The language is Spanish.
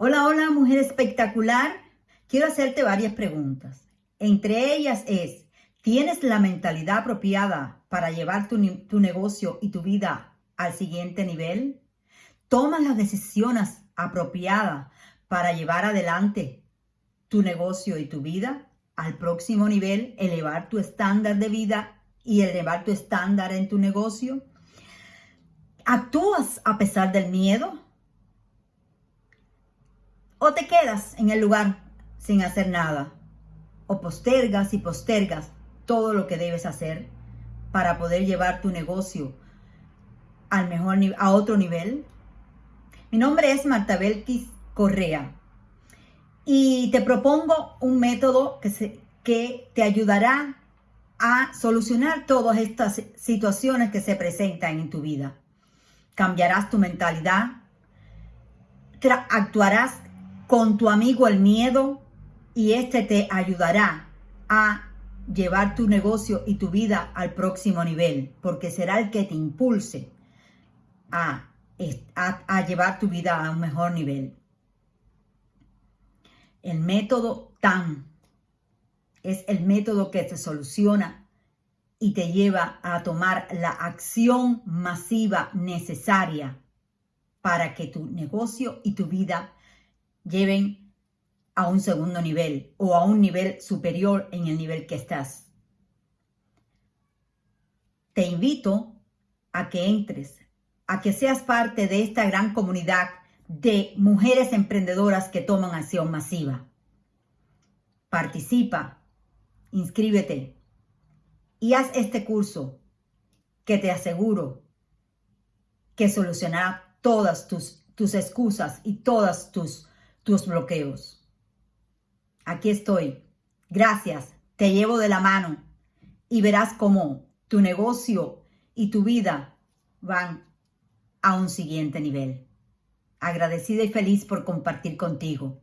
Hola, hola, mujer espectacular. Quiero hacerte varias preguntas. Entre ellas es, ¿tienes la mentalidad apropiada para llevar tu, tu negocio y tu vida al siguiente nivel? ¿Tomas las decisiones apropiadas para llevar adelante tu negocio y tu vida al próximo nivel, elevar tu estándar de vida y elevar tu estándar en tu negocio? ¿Actúas a pesar del miedo? Te quedas en el lugar sin hacer nada. O postergas y postergas todo lo que debes hacer para poder llevar tu negocio al mejor a otro nivel. Mi nombre es Marta Belkis Correa y te propongo un método que, se, que te ayudará a solucionar todas estas situaciones que se presentan en tu vida. Cambiarás tu mentalidad, actuarás con tu amigo el miedo y este te ayudará a llevar tu negocio y tu vida al próximo nivel, porque será el que te impulse a, a, llevar tu vida a un mejor nivel. El método TAM es el método que te soluciona y te lleva a tomar la acción masiva necesaria para que tu negocio y tu vida lleven a un segundo nivel o a un nivel superior en el nivel que estás. Te invito a que entres, a que seas parte de esta gran comunidad de mujeres emprendedoras que toman acción masiva. Participa, inscríbete y haz este curso que te aseguro que solucionará todas tus, tus excusas y todas tus tus bloqueos. Aquí estoy. Gracias. Te llevo de la mano y verás cómo tu negocio y tu vida van a un siguiente nivel. Agradecida y feliz por compartir contigo.